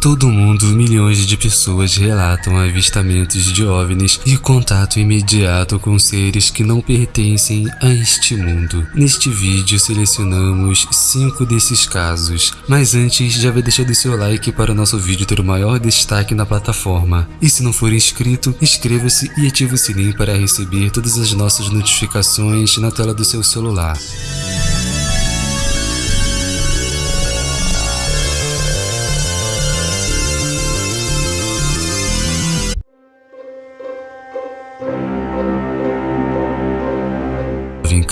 todo o mundo, milhões de pessoas relatam avistamentos de OVNIs e contato imediato com seres que não pertencem a este mundo. Neste vídeo selecionamos 5 desses casos, mas antes já vai deixando seu like para o nosso vídeo ter o maior destaque na plataforma. E se não for inscrito, inscreva-se e ative o sininho para receber todas as nossas notificações na tela do seu celular.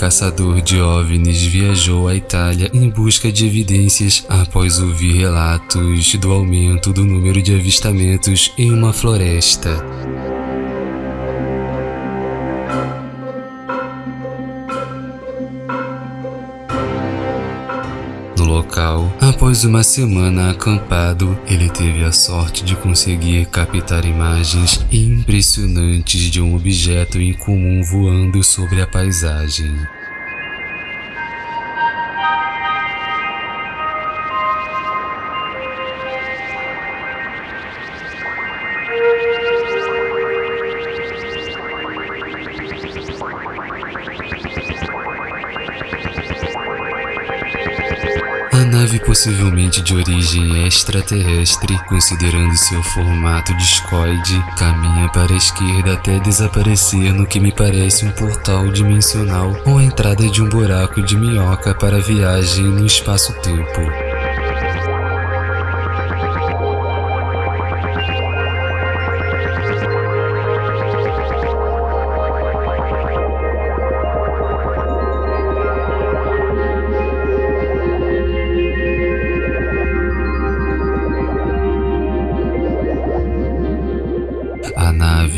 Caçador de OVNIs viajou à Itália em busca de evidências após ouvir relatos do aumento do número de avistamentos em uma floresta. No local, após uma semana acampado, ele teve a sorte de conseguir captar imagens impressionantes de um objeto incomum voando sobre a paisagem. Nave possivelmente de origem extraterrestre, considerando seu formato discoide, caminha para a esquerda até desaparecer no que me parece um portal dimensional ou a entrada de um buraco de minhoca para viagem no espaço-tempo.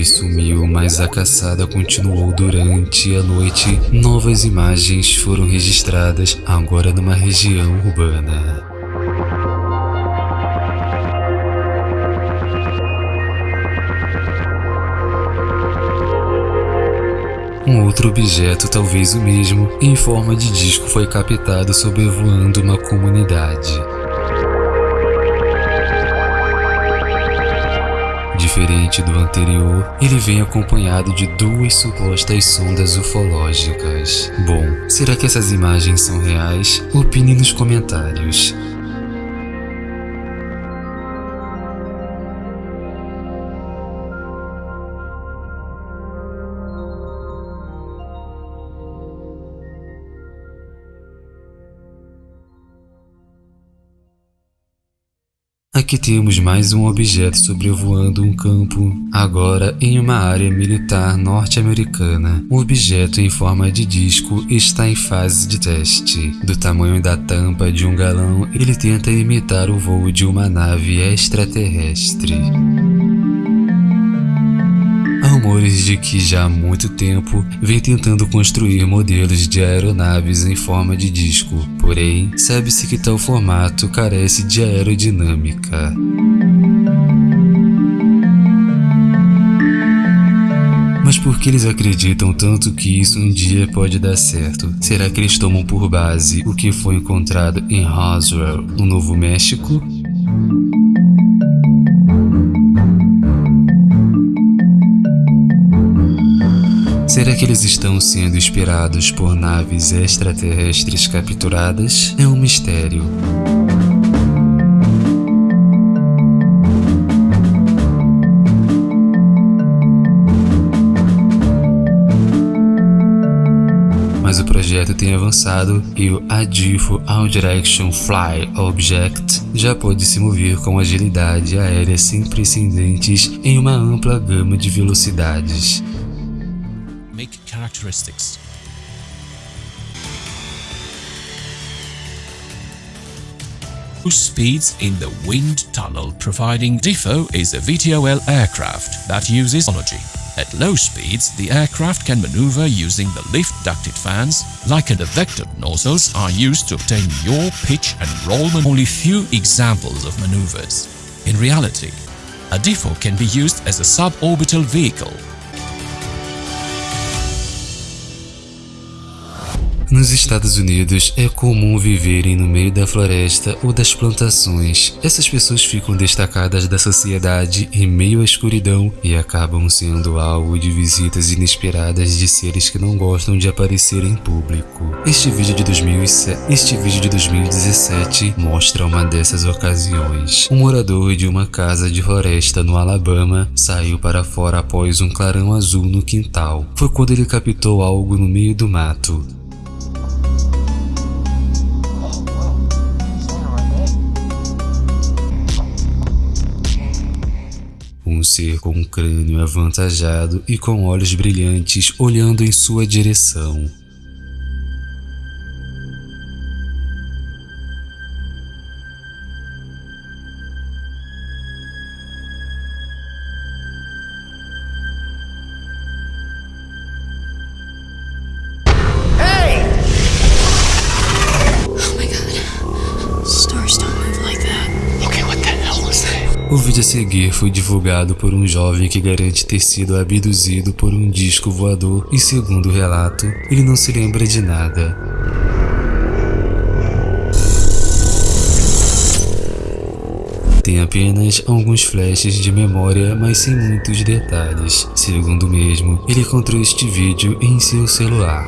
Nave sumiu, mas a caçada continuou durante a noite. Novas imagens foram registradas, agora numa região urbana. Um outro objeto, talvez o mesmo, em forma de disco foi captado sobrevoando uma comunidade. Diferente do anterior, ele vem acompanhado de duas supostas sondas ufológicas. Bom, será que essas imagens são reais? Opine nos comentários. Aqui temos mais um objeto sobrevoando um campo, agora em uma área militar norte-americana. O objeto em forma de disco está em fase de teste. Do tamanho da tampa de um galão, ele tenta imitar o voo de uma nave extraterrestre rumores de que já há muito tempo vem tentando construir modelos de aeronaves em forma de disco, porém, sabe-se que tal formato carece de aerodinâmica. Mas por que eles acreditam tanto que isso um dia pode dar certo? Será que eles tomam por base o que foi encontrado em Roswell, no Novo México? Será que eles estão sendo inspirados por naves extraterrestres capturadas? É um mistério. mas o projeto tem avançado e o ADIFO All Direction Fly Object já pode se mover com agilidade aérea sem precedentes em uma ampla gama de velocidades. Characteristics. speeds in the wind tunnel providing DIFO is a VTOL aircraft that uses energy. At low speeds, the aircraft can maneuver using the lift ducted fans, like the vector nozzles are used to obtain yaw, pitch and roll only few examples of maneuvers. In reality, a DIFO can be used as a suborbital vehicle Nos Estados Unidos é comum viverem no meio da floresta ou das plantações. Essas pessoas ficam destacadas da sociedade em meio à escuridão e acabam sendo alvo de visitas inesperadas de seres que não gostam de aparecer em público. Este vídeo de 2007, este vídeo de 2017 mostra uma dessas ocasiões. Um morador de uma casa de floresta no Alabama saiu para fora após um clarão azul no quintal. Foi quando ele captou algo no meio do mato. Um ser com um crânio avantajado e com olhos brilhantes olhando em sua direção. O vídeo a seguir foi divulgado por um jovem que garante ter sido abduzido por um disco voador e segundo o relato, ele não se lembra de nada. Tem apenas alguns flashes de memória, mas sem muitos detalhes. Segundo mesmo, ele encontrou este vídeo em seu celular.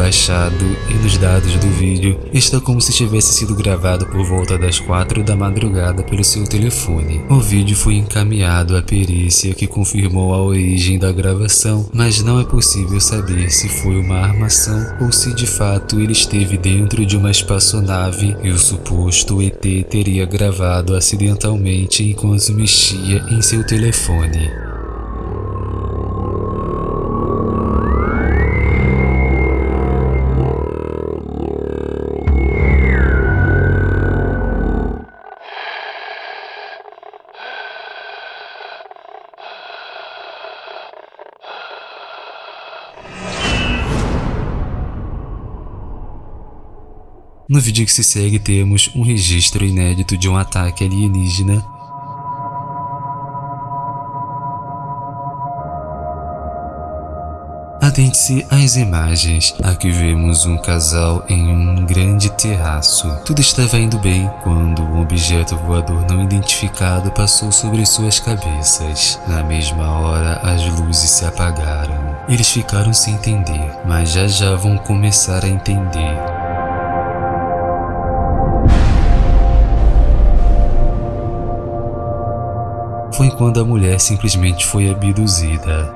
Baixado e nos dados do vídeo está como se tivesse sido gravado por volta das 4 da madrugada pelo seu telefone. O vídeo foi encaminhado à perícia que confirmou a origem da gravação, mas não é possível saber se foi uma armação ou se de fato ele esteve dentro de uma espaçonave e o suposto ET teria gravado acidentalmente enquanto mexia em seu telefone. No vídeo que se segue temos um registro inédito de um ataque alienígena Atente-se às imagens. Aqui vemos um casal em um grande terraço. Tudo estava indo bem quando um objeto voador não identificado passou sobre suas cabeças. Na mesma hora, as luzes se apagaram. Eles ficaram sem entender, mas já já vão começar a entender. Foi quando a mulher simplesmente foi abduzida.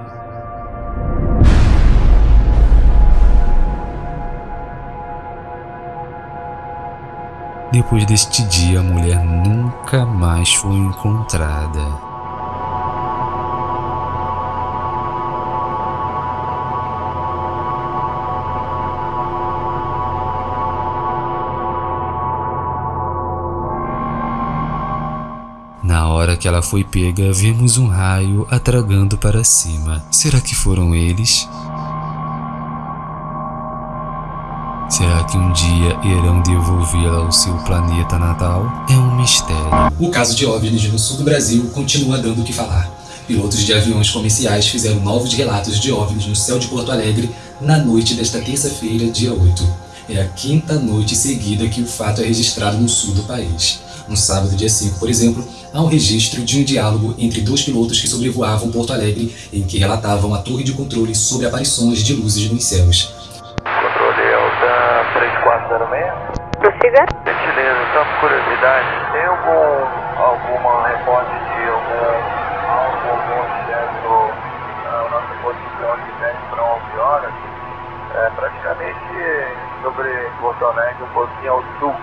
Depois deste dia, a mulher nunca mais foi encontrada. Que ela foi pega, vimos um raio atragando para cima. Será que foram eles? Será que um dia irão devolvê-la ao seu planeta natal? É um mistério. O caso de OVNIs no sul do Brasil continua dando o que falar. Pilotos de aviões comerciais fizeram novos relatos de OVNIs no céu de Porto Alegre na noite desta terça-feira, dia 8. É a quinta noite seguida que o fato é registrado no sul do país. No sábado, dia 5, por exemplo, há um registro de um diálogo entre dois pilotos que sobrevoavam Porto Alegre em que relatavam a torre de controle sobre aparições de luzes nos céus. Controle Alta 3406. Prossiga. Gentileza, só por curiosidade, tem algum, alguma reporte de algum, algum objeto na nossa posição de 10 para 11 horas? É, praticamente sobre Porto Alegre, um pouquinho ao sul.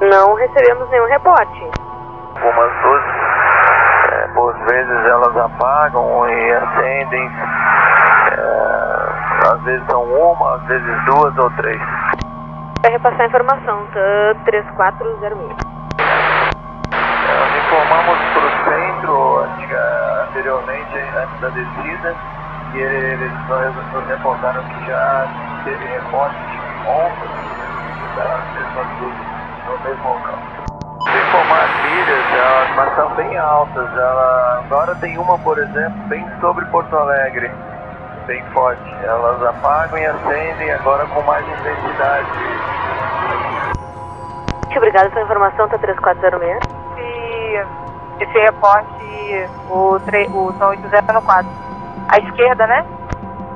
Não recebemos nenhum reporte. Algumas luzes, é, por vezes elas apagam e acendem. É, às vezes são uma, às vezes duas ou três. Vai repassar a informação, TAN 3406. É, informamos para o centro antiga- anteriormente, antes da descida, e eles nos reportaram que já teve reporte ontem das mesmas luzes no mesmo local. Se informar as milhas, elas mas são bem altas. Ela, agora tem uma, por exemplo, bem sobre Porto Alegre, bem forte. Elas apagam e acendem agora com mais intensidade. Muito obrigada pela informação, tá 3406. esse, esse reporte, o, tre- o Tom 8014. À esquerda, né?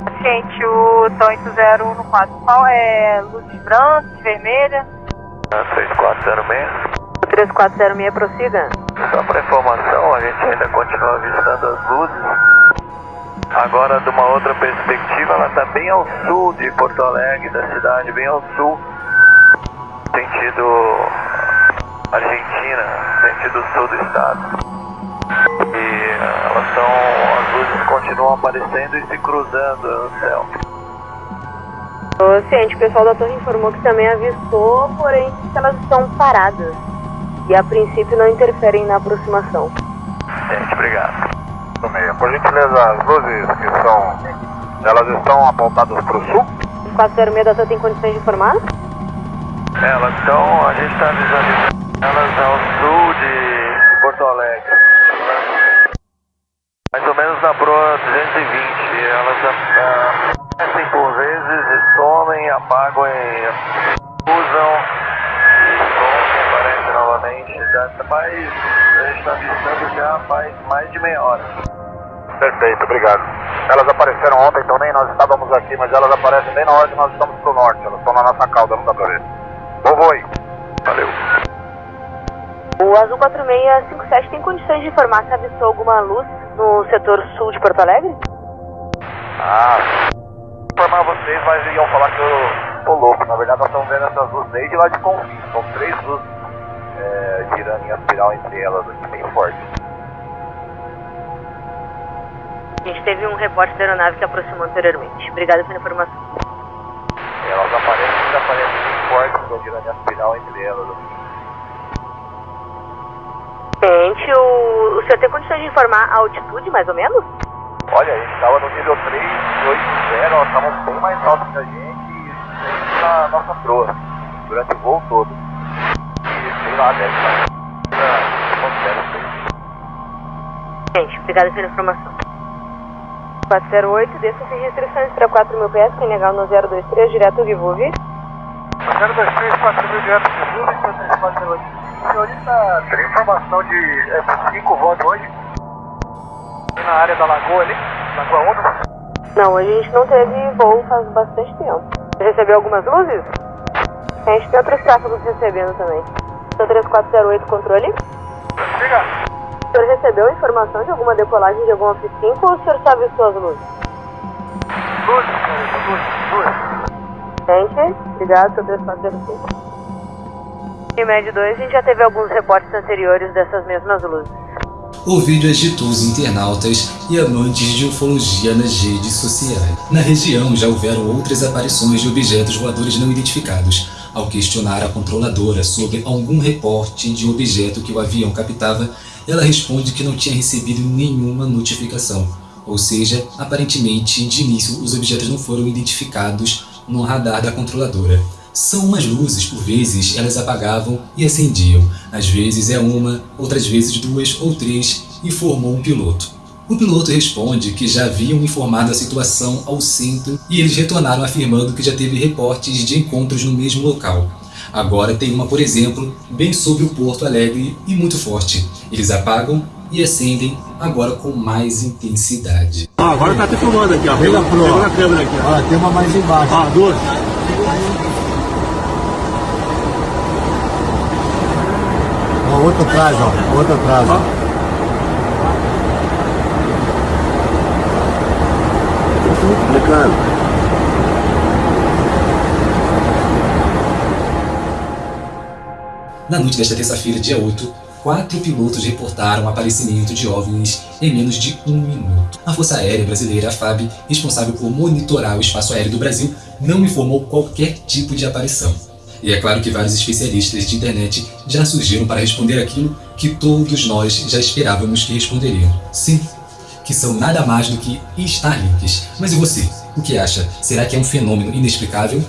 Paciente, o Tom 8014. Qual é luzes brancas, vermelha? 3406. O 3406 prossiga. Só para informação, a gente ainda continua avistando as luzes. Agora, de uma outra perspectiva, ela está bem ao sul de Porto Alegre, da cidade, bem ao sul, sentido Argentina, sentido sul do estado. E eh, elas estão, as luzes continuam aparecendo e se cruzando no céu. O ciente, o pessoal da torre informou que também avistou, porém que elas estão paradas. E a princípio não interferem na aproximação. Gente, obrigado. Por gentileza, as luzes que são. Elas estão apontadas para o sul? O 406 da torre tem condições de informar? Elas estão, a gente está visualizando elas ao sul de Porto Alegre. Mais ou menos na proa 220. Elas ah, aparecem por vezes e somem, apagam e usam e somem, aparecem novamente. Já, mas a gente está já faz mais de meia hora. Perfeito, obrigado. Elas apareceram ontem, então nem nós estávamos aqui, mas elas aparecem bem na hora que nós estamos pro norte. Elas estão na nossa cauda, não dá pra ver. Vou voe. Valeu. O Azul 4657 tem condições de informar se avistou alguma luz no setor sul de Porto Alegre? Ah, informar vocês, mas iam falar que eu tô louco. Na verdade, nós estamos vendo essas luzes desde lá de Confins. São três luzes é, girando em espiral entre elas aqui, bem forte. A gente teve um reporte da aeronave que aproximou anteriormente. Obrigada pela informação. Elas aparecem, ainda aparecem bem fortes, estão girando em espiral entre elas aqui. Gente, o, o senhor tem condições de informar a altitude, mais ou menos? Olha, a gente estava no nível 380, elas estavam bem mais altas que a gente e na nossa proa, durante o voo todo. E sei lá, deve estar. Gente, obrigada pela informação. 408, desça sem restrições para 4 mil pés, quem legal no 023, direto Givuvi. 023, 4 mil direto de Lula, 408. Senhorita, tem informação de é, 5 votos hoje? Na área da lagoa ali, Lagoa Onda? Não, a gente não teve voo faz bastante tempo. Você recebeu algumas luzes? A gente tem outros tráfegos recebendo também. Seu 3408 controle? Diga. O senhor recebeu informação de alguma decolagem de alguma F5 ou o senhor só avistou as luzes? Luz, senhorita, luz, luz. Gente, obrigado, seu 3405. Em média 2, a gente já teve alguns reportes anteriores dessas mesmas luzes. O vídeo agitou os internautas e amantes de ufologia nas redes sociais. Na região já houveram outras aparições de objetos voadores não identificados. Ao questionar a controladora sobre algum reporte de objeto que o avião captava, ela responde que não tinha recebido nenhuma notificação. Ou seja, aparentemente, de início, os objetos não foram identificados no radar da controladora. São umas luzes, por vezes elas apagavam e acendiam. Às vezes é uma, outras vezes duas ou três e formou um piloto. O piloto responde que já haviam informado a situação ao centro e eles retornaram afirmando que já teve reportes de encontros no mesmo local. Agora tem uma, por exemplo, bem sobre o Porto Alegre e muito forte. Eles apagam e acendem agora com mais intensidade. Ó, agora tá te filmando aqui, ó. Pega, pega na câmera aqui, ó. tem uma mais embaixo. Ó, duas. Ó, outra atrás, ó. Outra atrás, ó. Explicando. Na noite desta terça-feira, dia 8, quatro pilotos reportaram o aparecimento de OVNIs em menos de um minuto. A Força Aérea Brasileira, a FAB, responsável por monitorar o espaço aéreo do Brasil, não informou qualquer tipo de aparição. E é claro que vários especialistas de internet já surgiram para responder aquilo que todos nós já esperávamos que responderiam. Sim, que são nada mais do que Starlinks. Mas e você? O que acha? Será que é um fenômeno inexplicável?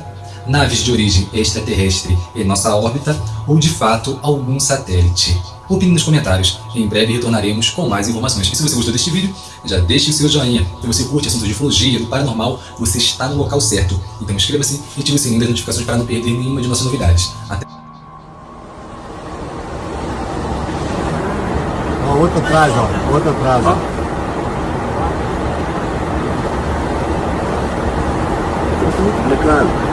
Naves de origem extraterrestre em nossa órbita ou de fato algum satélite? Opine nos comentários. Em breve retornaremos com mais informações. E se você gostou deste vídeo, já deixe o seu joinha. Se você curte assuntos de ufologia, do paranormal, você está no local certo. Então inscreva-se e ative o sininho das notificações para não perder nenhuma de nossas novidades. Até Ó, outro atrás, ó. Outro atrás, ó. Complicado.